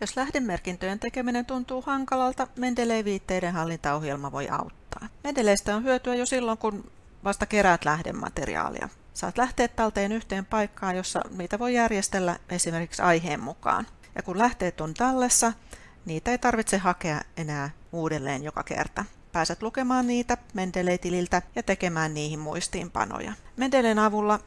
Jos lähdemerkintöjen tekeminen tuntuu hankalalta, Mendeley-viitteiden hallintaohjelma voi auttaa. Mendeleistä on hyötyä jo silloin, kun vasta keräät lähdemateriaalia. Saat lähteet talteen yhteen paikkaan, jossa niitä voi järjestellä esimerkiksi aiheen mukaan. Ja kun lähteet on tallessa, niitä ei tarvitse hakea enää uudelleen joka kerta. Pääset lukemaan niitä Mendeley-tililtä ja tekemään niihin muistiinpanoja. Mendeleyn avulla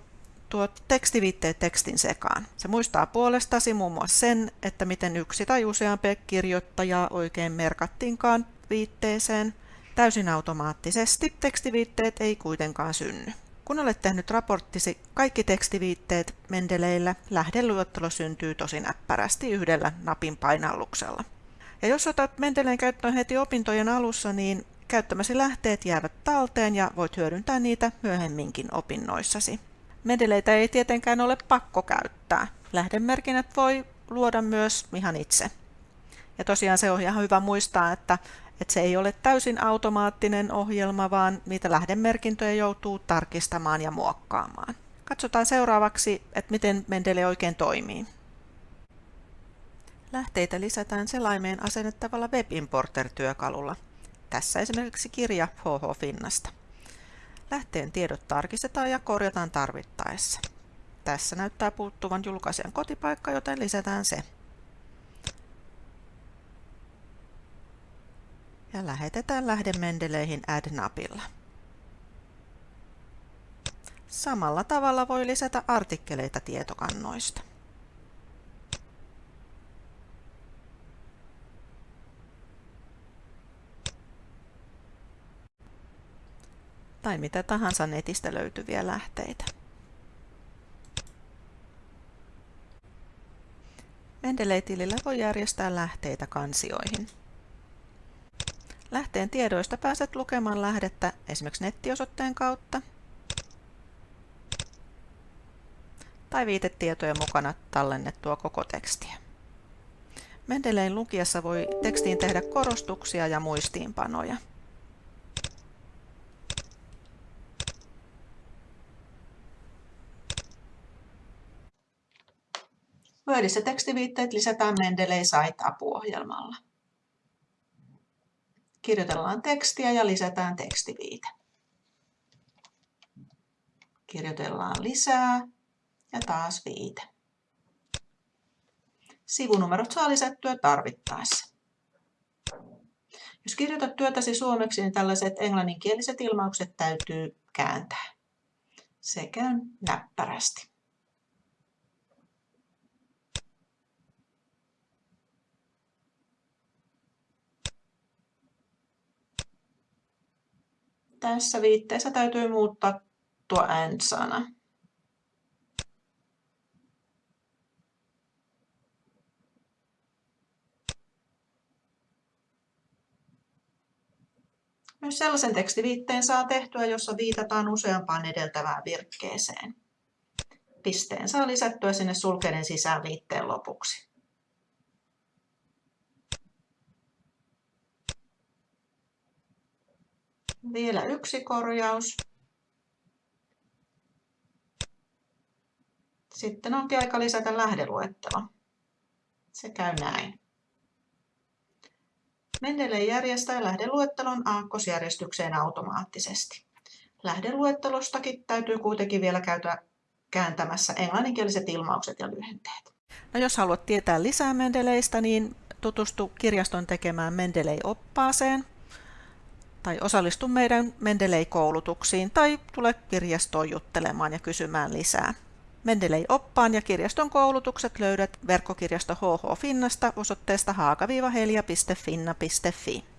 tuot tekstiviitteet tekstin sekaan. Se muistaa puolestasi muun muassa sen, että miten yksi tai useampi kirjoittajaa oikein merkattiinkaan viitteeseen. Täysin automaattisesti tekstiviitteet ei kuitenkaan synny. Kun olet tehnyt raporttisi kaikki tekstiviitteet Mendeleillä, lähdeluettelo syntyy tosi näppärästi yhdellä napin painalluksella. Ja jos otat Mendeleen käyttöön heti opintojen alussa, niin käyttämäsi lähteet jäävät talteen ja voit hyödyntää niitä myöhemminkin opinnoissasi. Mendeleitä ei tietenkään ole pakko käyttää. Lähdemerkinnät voi luoda myös ihan itse. Ja tosiaan se on ihan hyvä muistaa, että, että se ei ole täysin automaattinen ohjelma, vaan niitä lähdemerkintöjä joutuu tarkistamaan ja muokkaamaan. Katsotaan seuraavaksi, että miten Mendele oikein toimii. Lähteitä lisätään selaimeen asennettavalla WebImporter-työkalulla. Tässä esimerkiksi kirja HH Finnasta. Lähteen tiedot tarkistetaan ja korjataan tarvittaessa. Tässä näyttää puuttuvan julkaisijan kotipaikka, joten lisätään se. Ja lähetetään lähde Mendeleihin Add-napilla. Samalla tavalla voi lisätä artikkeleita tietokannoista. Tai mitä tahansa netistä löytyviä lähteitä. Mendeley-tilillä voi järjestää lähteitä kansioihin. Lähteen tiedoista pääset lukemaan lähdettä esimerkiksi nettiosoitteen kautta tai viitetietojen mukana tallennettua koko tekstiä. Mendelein lukiessa voi tekstiin tehdä korostuksia ja muistiinpanoja. Wordissä tekstiviitteet lisätään Mendeley Site-apuohjelmalla. Kirjoitellaan tekstiä ja lisätään tekstiviite. Kirjoitellaan lisää ja taas viite. Sivunumerot saa lisättyä tarvittaessa. Jos kirjoitat työtäsi suomeksi, niin tällaiset englanninkieliset ilmaukset täytyy kääntää. Se näppärästi. Tässä viitteessä täytyy muuttaa tuo and-sana. Myös sellaisen tekstiviitteen saa tehtyä, jossa viitataan useampaan edeltävään virkkeeseen. Pisteen saa lisättyä sinne sulkeiden sisään viitteen lopuksi. Vielä yksi korjaus. Sitten onkin aika lisätä lähdeluettelo. Se käy näin. Mendeley järjestää lähdeluettelon aakkosjärjestykseen automaattisesti. Lähdeluettelostakin täytyy kuitenkin vielä käyttää kääntämässä englanninkieliset ilmaukset ja lyhenteet. No jos haluat tietää lisää Mendeleistä, niin tutustu kirjaston tekemään Mendeley-oppaaseen tai osallistu meidän Mendeley-koulutuksiin tai tule kirjastoon juttelemaan ja kysymään lisää. Mendeley-oppaan ja kirjaston koulutukset löydät verkkokirjasto HH Finnasta osoitteesta haaka-helja.finna.fi.